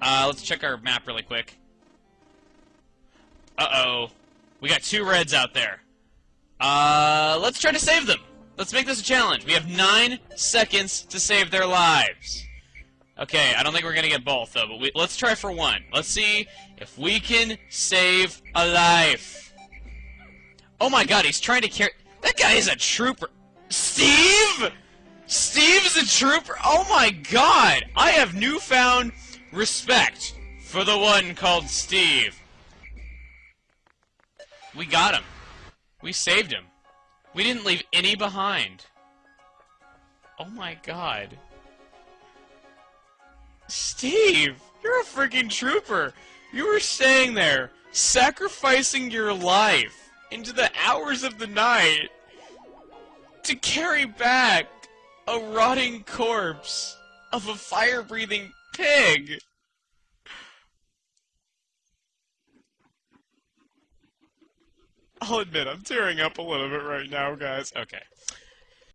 Uh, let's check our map really quick. Uh-oh. We got two reds out there. Uh, let's try to save them. Let's make this a challenge. We have nine seconds to save their lives. Okay, I don't think we're gonna get both, though, but we, let's try for one. Let's see if we can save a life. Oh my god, he's trying to carry... That guy is a trooper. Steve? Steve is a trooper? Oh my god! I have newfound respect for the one called Steve. We got him. We saved him. We didn't leave any behind. Oh my god. Steve, you're a freaking trooper. You were staying there, sacrificing your life into the hours of the night to carry back a rotting corpse of a fire-breathing pig. I'll admit, I'm tearing up a little bit right now, guys. Okay.